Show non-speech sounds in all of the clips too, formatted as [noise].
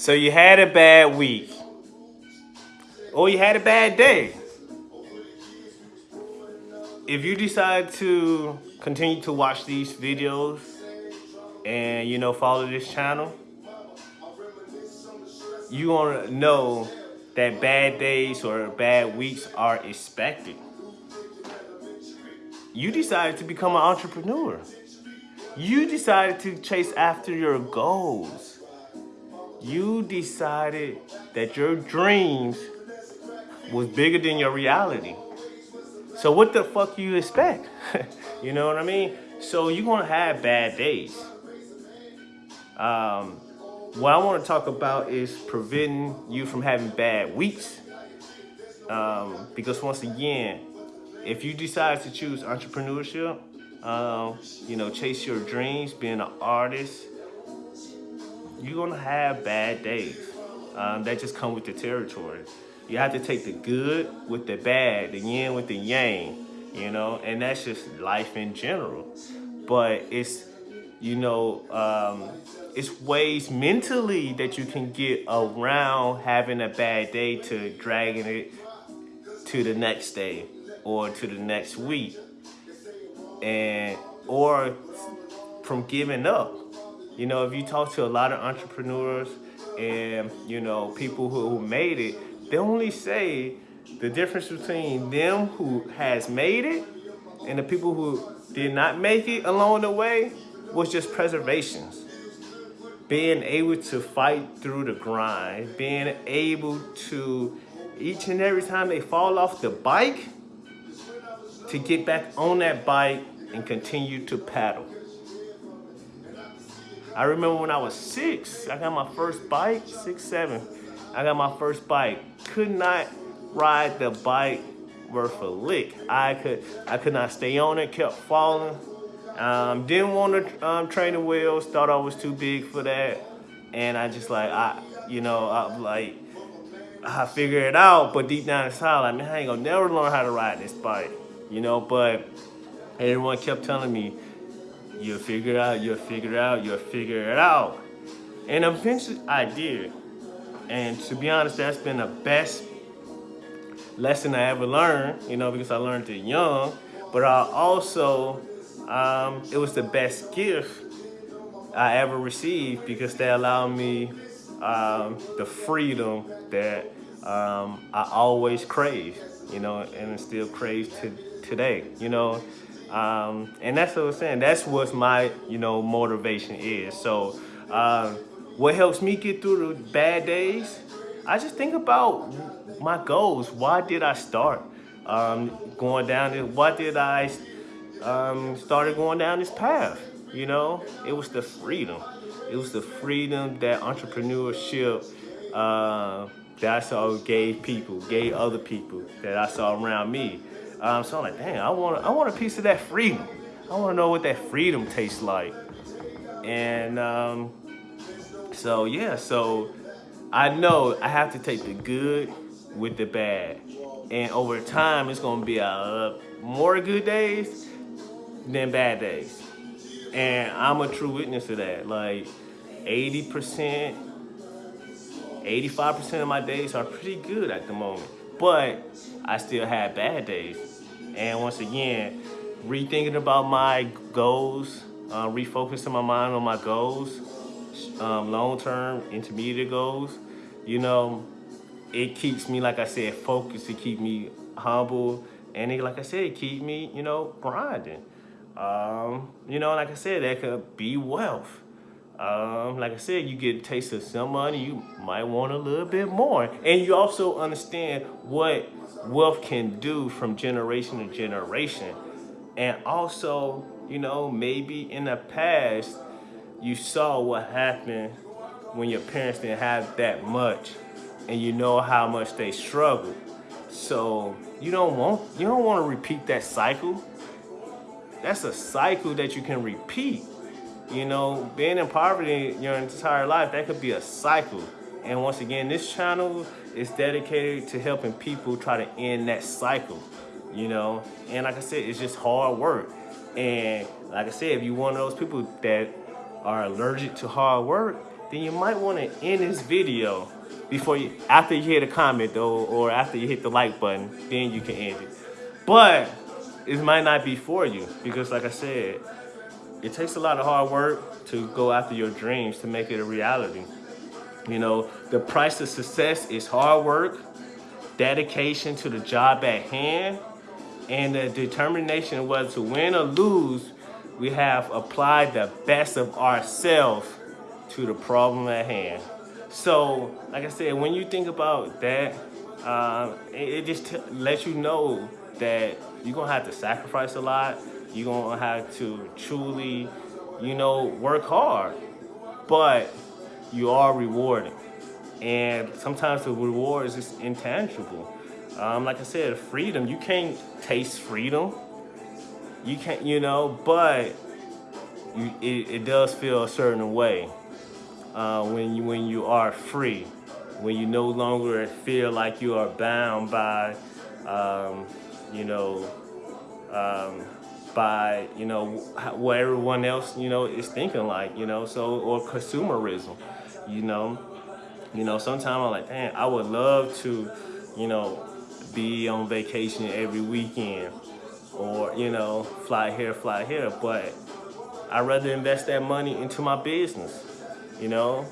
So you had a bad week. Or you had a bad day. If you decide to continue to watch these videos and you know follow this channel, you to know that bad days or bad weeks are expected. You decided to become an entrepreneur. You decided to chase after your goals. You decided that your dreams was bigger than your reality. So what the fuck you expect? [laughs] you know what I mean? So you're gonna have bad days. Um, what I want to talk about is preventing you from having bad weeks. Um, because once again, if you decide to choose entrepreneurship, um, you know, chase your dreams, being an artist, you're gonna have bad days. Um, that just come with the territory. You have to take the good with the bad, the yin with the yang, you know, and that's just life in general. But it's, you know, um, it's ways mentally that you can get around having a bad day to dragging it to the next day or to the next week and or from giving up you know if you talk to a lot of entrepreneurs and you know people who, who made it they only say the difference between them who has made it and the people who did not make it along the way was just preservations being able to fight through the grind, being able to, each and every time they fall off the bike, to get back on that bike and continue to paddle. I remember when I was six, I got my first bike, six, seven. I got my first bike. Could not ride the bike worth a lick. I could, I could not stay on it, kept falling. Um, didn't want to um, train the wheels, thought I was too big for that. And I just like, I, you know, I'm like, I figured it out, but deep down inside, like, man, I ain't gonna never learn how to ride this bike, you know, but everyone kept telling me, you'll figure it out, you'll figure it out, you'll figure it out. And eventually I did. And to be honest, that's been the best lesson I ever learned, you know, because I learned it young, but I also um, it was the best gift I ever received because they allowed me um, the freedom that um, I always crave, you know, and still crave to today, you know. Um, and that's what I'm saying. That's what my, you know, motivation is. So uh, what helps me get through the bad days? I just think about my goals. Why did I start um, going down this? Why did I um, started going down this path. You know, it was the freedom. It was the freedom that entrepreneurship uh, that I saw gave people, gave other people that I saw around me. Um, so I'm like, dang, I want, I want a piece of that freedom. I want to know what that freedom tastes like. And um, so, yeah, so I know I have to take the good with the bad. And over time, it's going to be a, more good days than bad days. And I'm a true witness of that. Like 80%, 85% of my days are pretty good at the moment. But I still have bad days. And once again, rethinking about my goals, uh, refocusing my mind on my goals, um, long-term, intermediate goals, you know, it keeps me, like I said, focused. It keep me humble. And it, like I said, keep me, you know, grinding. Um, you know, like I said, that could be wealth. Um, like I said, you get a taste of some money, you might want a little bit more. And you also understand what wealth can do from generation to generation. And also, you know, maybe in the past, you saw what happened when your parents didn't have that much and you know how much they struggled. So you don't want you don't want to repeat that cycle that's a cycle that you can repeat. You know, being in poverty your entire life, that could be a cycle. And once again, this channel is dedicated to helping people try to end that cycle, you know? And like I said, it's just hard work. And like I said, if you're one of those people that are allergic to hard work, then you might want to end this video before you, after you hit a comment though, or after you hit the like button, then you can end it. But it might not be for you because like I said, it takes a lot of hard work to go after your dreams to make it a reality. You know, the price of success is hard work, dedication to the job at hand, and the determination whether to win or lose, we have applied the best of ourselves to the problem at hand. So, like I said, when you think about that, uh, it, it, just lets you know that you're gonna have to sacrifice a lot. You're gonna have to truly, you know, work hard, but you are rewarded. And sometimes the reward is just intangible. Um, like I said, freedom, you can't taste freedom. You can't, you know, but you, it, it does feel a certain way uh, when you when you are free, when you no longer feel like you are bound by, um, you know, um, by you know what everyone else you know is thinking like you know so or consumerism, you know, you know sometimes I'm like, damn, I would love to, you know, be on vacation every weekend, or you know, fly here, fly here, but I'd rather invest that money into my business you know?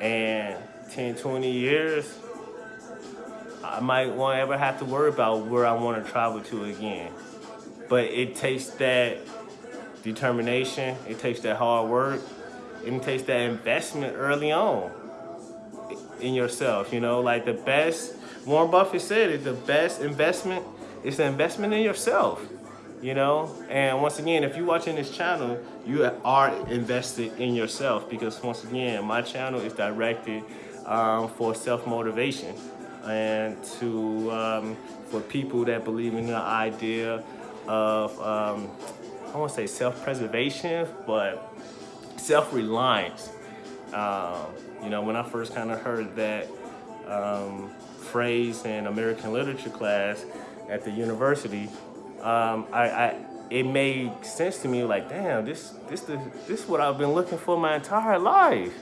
And 10, 20 years, I might won't ever have to worry about where I want to travel to again. But it takes that determination, it takes that hard work, it takes that investment early on in yourself, you know? Like the best, Warren Buffett said it, the best investment is the investment in yourself you know and once again if you're watching this channel you are invested in yourself because once again my channel is directed um, for self-motivation and to um, for people that believe in the idea of um, I won't say self-preservation but self-reliance um, you know when I first kind of heard that um, phrase in American literature class at the university um, I, I, it made sense to me like, damn, this, this, the, this is what I've been looking for my entire life.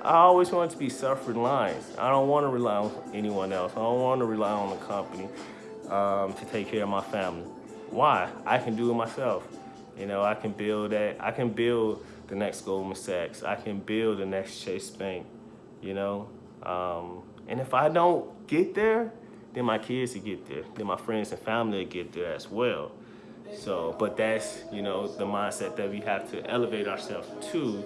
I always wanted to be self-reliant. I don't want to rely on anyone else. I don't want to rely on the company um, to take care of my family. Why? I can do it myself. You know, I can build that. I can build the next Goldman Sachs. I can build the next Chase Bank. You know, um, and if I don't get there, then my kids will get there, then my friends and family will get there as well. So, but that's, you know, the mindset that we have to elevate ourselves to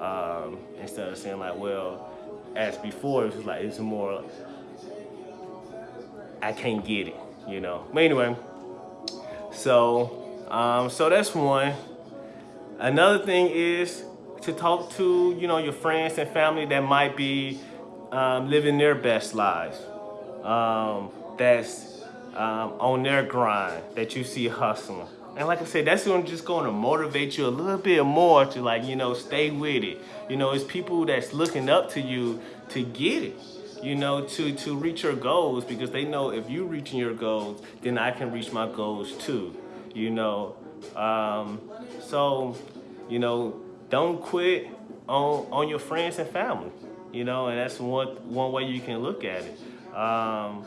um, instead of saying like, well, as before, it was like, it's more, I can't get it, you know. But anyway, so, um, so that's one. Another thing is to talk to, you know, your friends and family that might be um, living their best lives um, that's um, on their grind that you see hustling. And like I said, that's gonna just to motivate you a little bit more to like, you know, stay with it. You know, it's people that's looking up to you to get it, you know, to, to reach your goals because they know if you're reaching your goals, then I can reach my goals too, you know. Um, so, you know, don't quit on, on your friends and family, you know, and that's one, one way you can look at it. Um,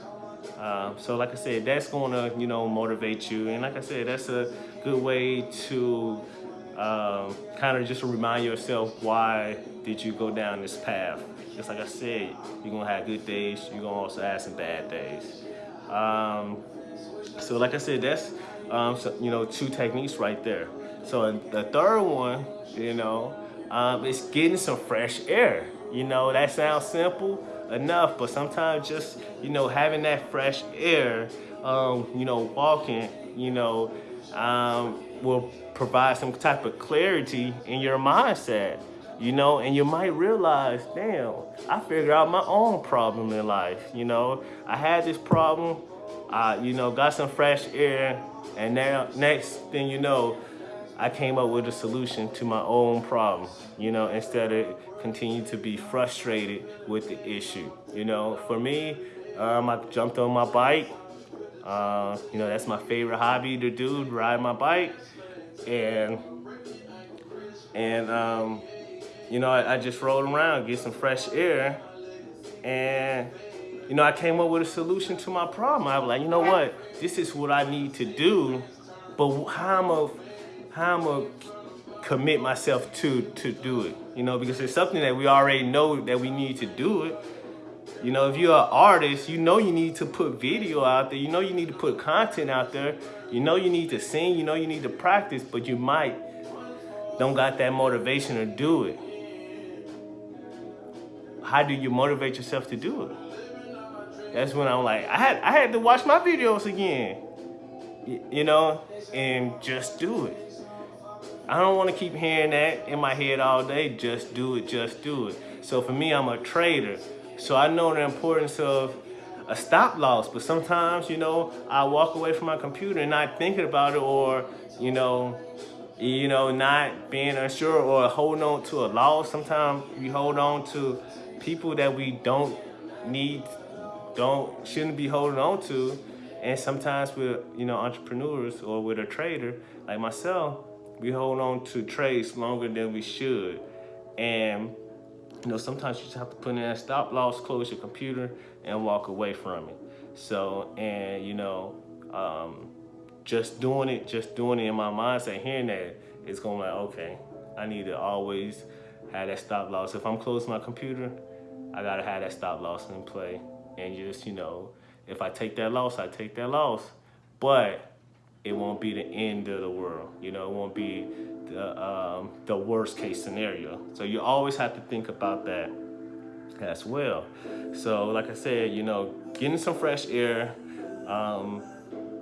uh, so like I said, that's going to, you know, motivate you. And like I said, that's a good way to um, kind of just remind yourself why did you go down this path. Just like I said, you're to have good days. You're to also have some bad days. Um, so like I said, that's, um, so, you know, two techniques right there. So the third one, you know, um, is getting some fresh air. You know, that sounds simple, enough, but sometimes just, you know, having that fresh air, um, you know, walking, you know, um, will provide some type of clarity in your mindset, you know, and you might realize, damn, I figured out my own problem in life, you know. I had this problem, I, you know, got some fresh air, and now next thing you know, I came up with a solution to my own problem, you know, instead of continue to be frustrated with the issue. You know, for me, um, I jumped on my bike. Uh, you know, that's my favorite hobby to do, ride my bike. And, and um, you know, I, I just rolled around, get some fresh air, and you know, I came up with a solution to my problem. I was like, you know what? This is what I need to do, but how am I, how am I commit myself to to do it? You know, because it's something that we already know that we need to do it. You know, if you're an artist, you know you need to put video out there. You know you need to put content out there. You know you need to sing. You know you need to practice, but you might don't got that motivation to do it. How do you motivate yourself to do it? that's when I'm like, I had I had to watch my videos again, you know, and just do it. I don't want to keep hearing that in my head all day. Just do it, just do it. So for me, I'm a trader, so I know the importance of a stop loss. But sometimes, you know, I walk away from my computer and not thinking about it, or you know, you know, not being unsure or holding on to a loss. Sometimes you hold on to people that we don't need don't shouldn't be holding on to. And sometimes with you know entrepreneurs or with a trader like myself, we hold on to trades longer than we should. And you know sometimes you just have to put in a stop loss, close your computer, and walk away from it. So and you know um, just doing it, just doing it in my mindset, hearing that, it's going like okay, I need to always have that stop loss. If I'm closing my computer, I gotta have that stop loss in play and just, you know, if I take that loss, I take that loss. But it won't be the end of the world. You know, it won't be the, um, the worst case scenario. So you always have to think about that as well. So like I said, you know, getting some fresh air, um,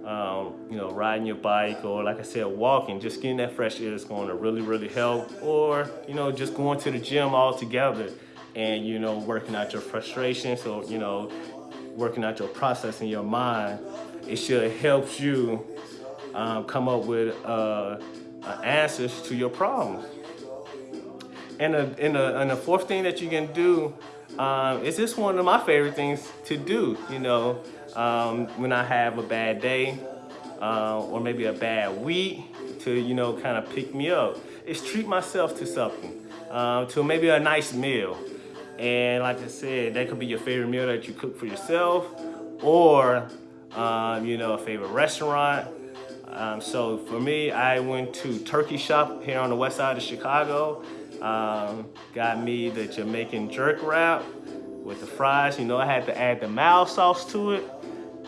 um, you know, riding your bike or like I said, walking, just getting that fresh air is going to really, really help. Or, you know, just going to the gym all together and you know working out your frustration so you know working out your process in your mind it should help you um, come up with uh, uh, answers to your problems. And, a, and, a, and the fourth thing that you can do um, is this one of my favorite things to do you know um, when I have a bad day uh, or maybe a bad week to you know kind of pick me up is treat myself to something uh, to maybe a nice meal and like I said, that could be your favorite meal that you cook for yourself or, um, you know, a favorite restaurant. Um, so for me, I went to Turkey Chop here on the west side of Chicago. Um, got me the Jamaican jerk wrap with the fries. You know, I had to add the mild sauce to it.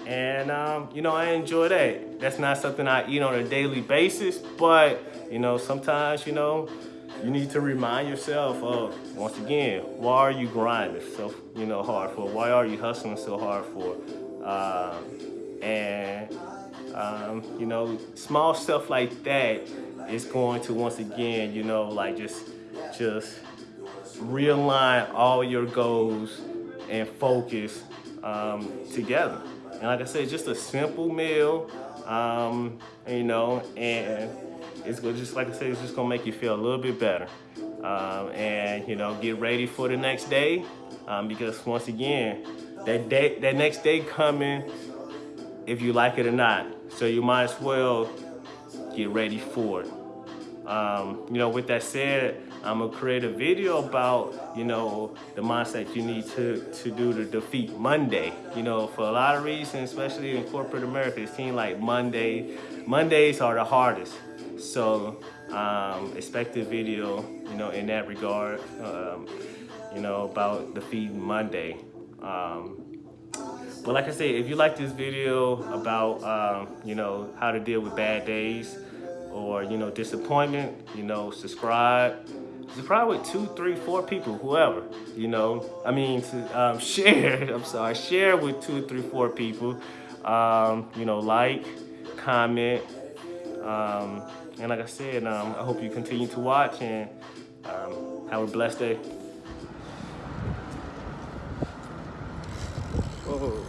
And, um, you know, I enjoy that. That's not something I eat on a daily basis, but, you know, sometimes, you know, you need to remind yourself of, once again, why are you grinding so you know hard for? Why are you hustling so hard for? Um, and um, you know, small stuff like that is going to once again, you know, like just just realign all your goals and focus um, together. And like I said, just a simple meal, um, you know, and it's just like I said, it's just gonna make you feel a little bit better. Um, and you know, get ready for the next day um, because once again, that day, that next day coming, if you like it or not. So you might as well get ready for it. Um, you know, with that said, I'm gonna create a video about, you know, the mindset you need to, to do to defeat Monday. You know, for a lot of reasons, especially in corporate America, it seems like Monday, Mondays are the hardest. So um, expect a video, you know, in that regard, um, you know, about the feed Monday. Um, but like I said, if you like this video about, um, you know, how to deal with bad days or, you know, disappointment, you know, subscribe. Subscribe with two, three, four people, whoever, you know. I mean, to um, [laughs] share, I'm sorry, share with two, three, four people. Um, you know, like, comment, um, and like I said, um, I hope you continue to watch and um, have a blessed day. Whoa.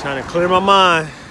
Trying to clear my mind.